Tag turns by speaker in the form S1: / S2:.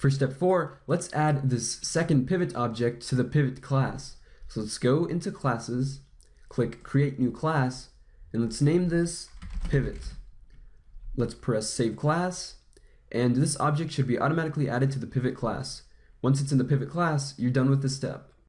S1: For step four, let's add this second pivot object to the pivot class. So let's go into classes, click create new class, and let's name this pivot. Let's press save class, and this object should be automatically added to the pivot class. Once it's in the pivot class, you're done with this step.